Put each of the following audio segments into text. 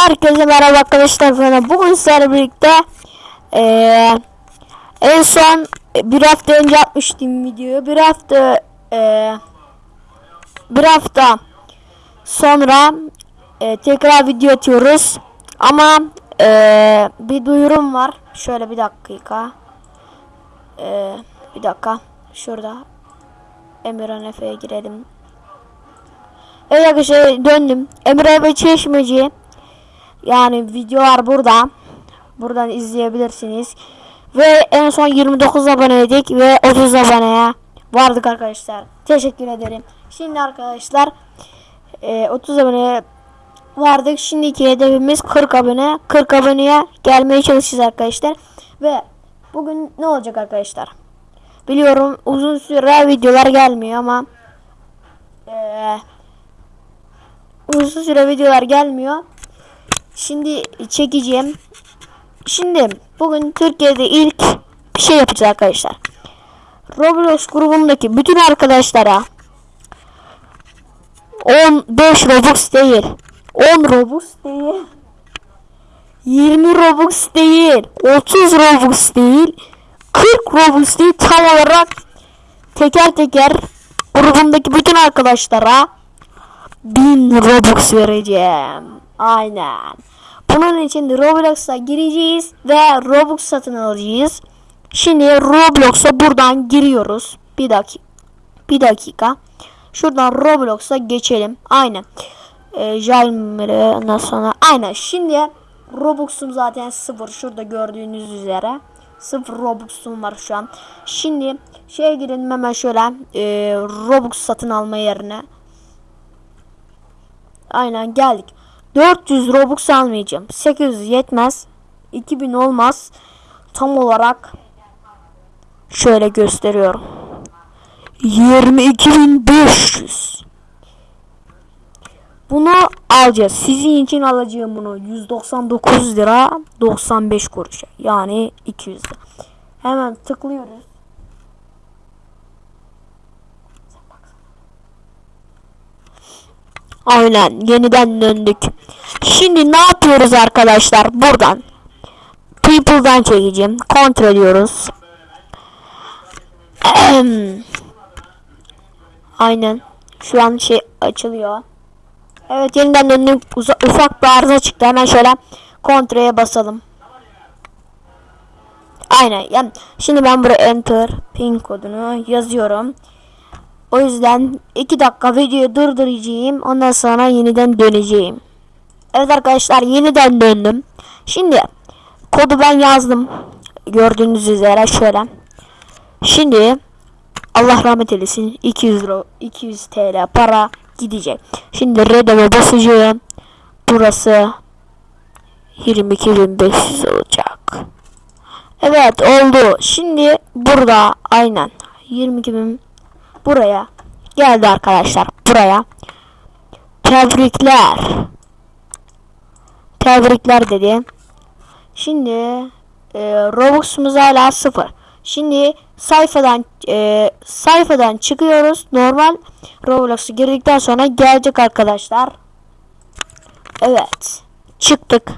Herkese merhaba arkadaşlar. Ben Bugün sizlerle birlikte eee, en son bir hafta önce atmıştım videoyu. Bir hafta eee, bir hafta sonra eee, tekrar video atıyoruz. Ama eee, bir duyurum var. Şöyle bir dakika. Eee, bir dakika. Şurada. Emirhan Efe'ye girelim. Evet arkadaşlar döndüm. Emre ve Çeşmeci. Yani videolar burada. Buradan izleyebilirsiniz. Ve en son 29 aboneydik ve 30 aboneye vardık arkadaşlar. Teşekkür ederim. Şimdi arkadaşlar e, 30 aboneye vardık. Şimdiki hedefimiz 40 abone. 40 aboneye gelmeye çalışacağız arkadaşlar. Ve bugün ne olacak arkadaşlar? Biliyorum uzun süre videolar gelmiyor ama eee uzun süre videolar gelmiyor. Şimdi çekeceğim. Şimdi bugün Türkiye'de ilk bir şey yapacağız arkadaşlar. Roblox grubundaki bütün arkadaşlara 15 Robux değil. 10 Robux değil. 20 Robux değil. 30 Robux değil. 40 Robux değil. Tam olarak teker teker grubundaki bütün arkadaşlara 1000 Robux vereceğim. Aynen. Bunun için Roblox'a gireceğiz ve Robux satın alacağız. Şimdi Roblox'a buradan giriyoruz. Bir dakika. Bir dakika. Şuradan Roblox'a geçelim. Aynen. Ee, Jailmer'e ondan sonra. Aynen. Şimdi Robux'um zaten sıfır. Şurada gördüğünüz üzere. Sıfır Robux'um var şu an. Şimdi şeye girelim hemen şöyle. E, Robux satın alma yerine. Aynen geldik. 400 Robux almayacağım. 800 yetmez. 2000 olmaz. Tam olarak şöyle gösteriyorum. 22.500. Bunu alacağız. Sizin için alacağım bunu. 199 lira 95 kuruş. Yani 200 lira. Hemen tıklıyoruz. Aynen yeniden döndük. Şimdi ne yapıyoruz arkadaşlar? Buradan People'dan çekeceğim. Kontrol ediyoruz. Aynen. Şu an şey açılıyor. Evet yeniden döndük. Uza ufak bir arıza çıktı. Hemen şöyle kontrole basalım. Aynen. Yani şimdi ben buraya enter pin kodunu yazıyorum. O yüzden 2 dakika videoyu durduracağım. Ondan sonra yeniden döneceğim. Evet arkadaşlar yeniden döndüm. Şimdi kodu ben yazdım. Gördüğünüz üzere şöyle. Şimdi Allah rahmet eylesin 200 euro 200 TL para gidecek. Şimdi redeme basacağım. Burası 22.500 olacak. Evet oldu. Şimdi burada aynen 22.000 buraya. Geldi arkadaşlar buraya. Tebrikler. Tebrikler dedi. Şimdi e, Robux'umuz hala sıfır. Şimdi sayfadan e, sayfadan çıkıyoruz. Normal Roblox'a girdikten sonra gelecek arkadaşlar. Evet çıktık.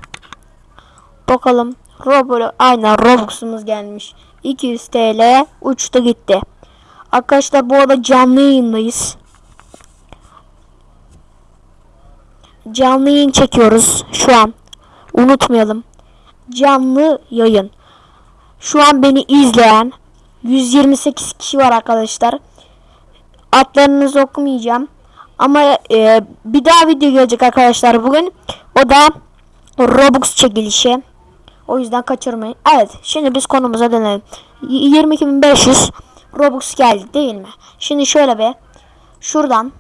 Bakalım Roblox aynen Robux'umuz gelmiş. 200 TL uçtu gitti Arkadaşlar bu arada canlı yayındayız. Canlı yayın çekiyoruz şu an. Unutmayalım. Canlı yayın. Şu an beni izleyen 128 kişi var arkadaşlar. Adlarınızı okumayacağım. Ama e, bir daha video gelecek arkadaşlar bugün. O da Robux çekilişi. O yüzden kaçırmayın. Evet şimdi biz konumuza dönelim. 22.500 Robux geldi değil mi? Şimdi şöyle bir şuradan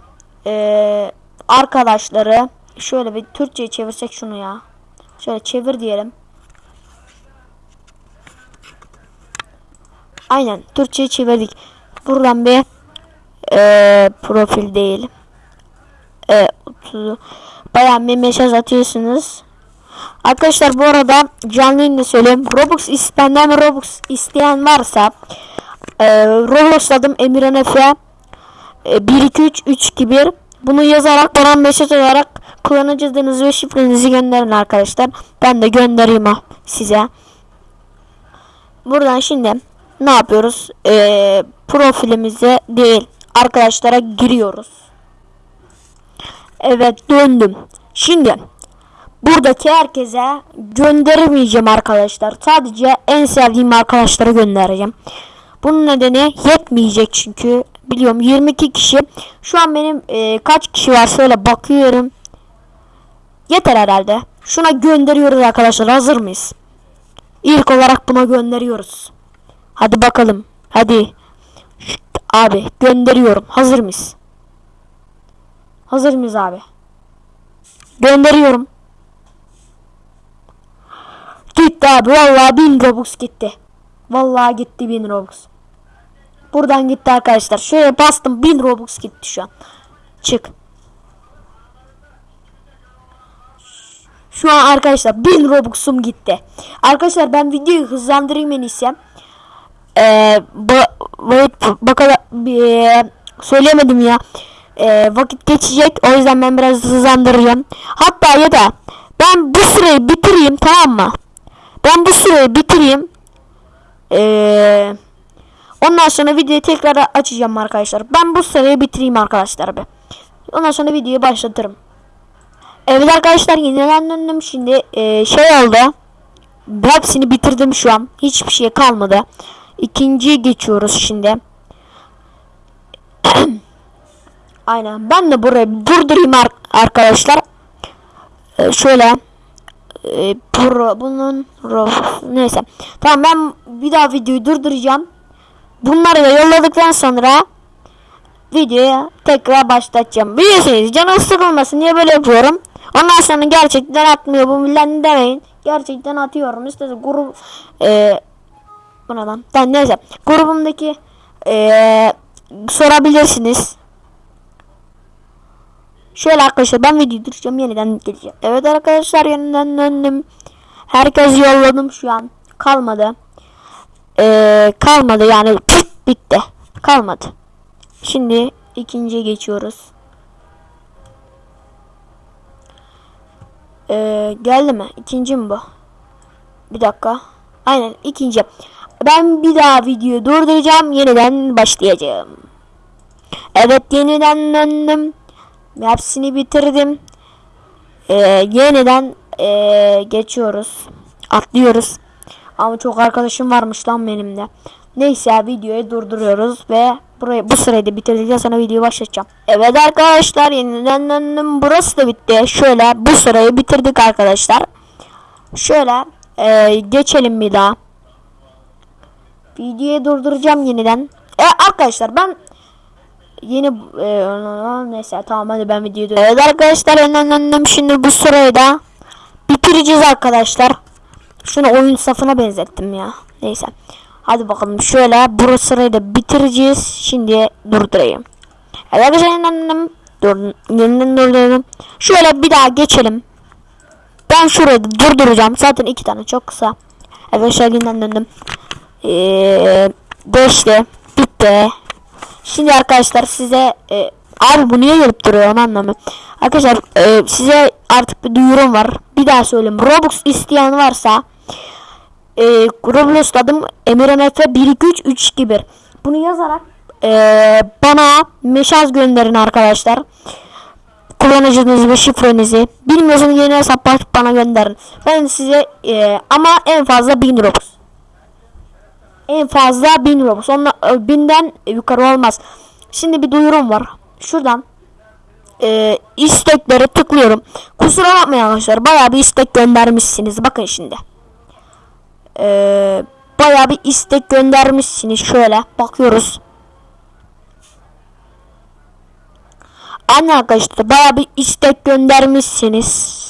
ee, arkadaşları şöyle bir Türkçe çevirsek şunu ya. Şöyle çevir diyelim. Aynen Türkçe çevirdik. Buradan bir ee, profil değil. E, bayağı bir mesaj atıyorsunuz. Arkadaşlar bu arada canlı yayında söyleyeyim. Robux benden Robux isteyen varsa e, Roblox adım Emirhan Efe. E, 1 2 3 3 2 1 bunu yazarak bana mesaj olarak kullanıcı adınızı ve şifrenizi gönderin arkadaşlar. Ben de göndereyim ha size. Buradan şimdi ne yapıyoruz? Ee, profilimize değil arkadaşlara giriyoruz. Evet döndüm. Şimdi buradaki herkese göndermeyeceğim arkadaşlar. Sadece en sevdiğim arkadaşlara göndereceğim. Bunun nedeni yetmeyecek çünkü biliyorum 22 kişi. Şu an benim e, kaç kişi var şöyle bakıyorum. Yeter herhalde. Şuna gönderiyoruz arkadaşlar. Hazır mıyız? İlk olarak buna gönderiyoruz. Hadi bakalım. Hadi. Şşt, abi gönderiyorum. Hazır mıyız? Hazır mıyız abi? Gönderiyorum. Gitti abi. Vallahi 1000 Robux gitti. Vallahi gitti 1000 Robux. Buradan gitti arkadaşlar. Şöyle bastım 1000 Robux gitti şu an. Çık. Şu an arkadaşlar 1000 Robux'um gitti. Arkadaşlar ben videoyu hızlandırayım iyisi. Ee, ba bakalım bir söylemedim ya. Ee, vakit geçecek. O yüzden ben biraz hızlandıracağım. Hatta ya da ben bu süreyi bitireyim tamam mı? Ben bu süreyi bitireyim. Ee, ondan sonra videoyu tekrar açacağım arkadaşlar. Ben bu süreyi bitireyim arkadaşlar be. Ondan sonra videoyu başlatırım. Evet arkadaşlar yeniden döndüm şimdi e, şey oldu. Hepsini bitirdim şu an. Hiçbir şey kalmadı. İkinciye geçiyoruz şimdi. Aynen. Ben de burayı durdurayım ar arkadaşlar. E, şöyle e, bunun neyse. Tamam ben bir daha videoyu durduracağım. Bunları da yolladıktan sonra videoya tekrar başlatacağım. Biliyorsunuz canım sıkılmasın diye böyle yapıyorum. Ondan sonra gerçekten atmıyor bu millet demeyin. Gerçekten atıyorum. İşte grup e, bu ne lan? Ben neyse. Grubumdaki e, sorabilirsiniz. Şöyle arkadaşlar ben videoyu duracağım yeniden geleceğim. Evet arkadaşlar yeniden döndüm. Herkes yolladım şu an. Kalmadı. Ee, kalmadı yani püf, bitti. Kalmadı. Şimdi ikinciye geçiyoruz. Ee, geldi mi? İkinci mi bu? Bir dakika. Aynen ikinci. Ben bir daha videoyu durduracağım. Yeniden başlayacağım. Evet yeniden döndüm. Hepsini bitirdim. Ee, yeniden ee, geçiyoruz. Atlıyoruz. Ama çok arkadaşım varmış lan benim de. Neyse videoyu durduruyoruz ve burayı bu sırayı bitirdikten sonra videoyu başlatacağım. Evet arkadaşlar yeniden döndüm. Burası da bitti. Şöyle bu sırayı bitirdik arkadaşlar. Şöyle ee, geçelim bir daha. Videoyu durduracağım yeniden. E, arkadaşlar ben yeni e, neyse tamam hadi ben videoyu Evet arkadaşlar yeniden döndüm. Şimdi bu sırayı da bitireceğiz arkadaşlar. Şunu oyun safına benzettim ya. Neyse. Hadi bakalım şöyle bu sırayı da bitireceğiz. Şimdi durdurayım. Evet arkadaşlar yeniden yeniden durdurdum. Şöyle bir daha geçelim. Ben şurayı durduracağım. Zaten iki tane çok kısa. Arkadaşlar yeniden döndüm. Ee, geçti. Bitti. Şimdi arkadaşlar size e, abi bu niye gelip duruyor onu anlamıyorum. Arkadaşlar e, size artık bir duyurum var. Bir daha söyleyeyim. Robux isteyen varsa e, Roblox adım emirmf 12331 bunu yazarak e, bana mesaj gönderin arkadaşlar. Kullanıcınızı ve şifrenizi. Bilmiyorsanız yeni hesap açıp bana gönderin. Ben size e, ama en fazla 1000 Robux. En fazla 1000 Robux. Onunla, e, binden yukarı olmaz. Şimdi bir duyurum var. Şuradan e, isteklere tıklıyorum. Kusura bakmayın arkadaşlar. Bayağı bir istek göndermişsiniz. Bakın şimdi. E, bayağı bir istek göndermişsiniz. Şöyle bakıyoruz. Anne arkadaşlar bayağı bir istek göndermişsiniz.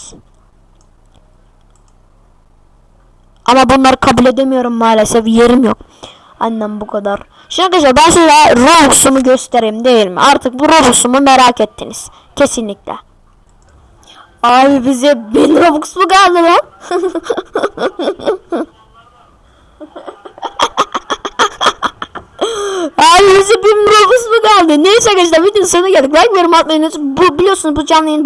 Ama bunları kabul edemiyorum maalesef. Yerim yok. Annem bu kadar. Şimdi arkadaşlar ben size Robux'umu göstereyim değil mi? Artık bu Robux'umu merak ettiniz. Kesinlikle. Abi bize 1000 Robux mu kaldı lan? 1000 Robux mu kaldı? Neyse arkadaşlar videonun sonuna geldik. Like yorum atmayı unutmayın. Bu biliyorsunuz bu canlı yayın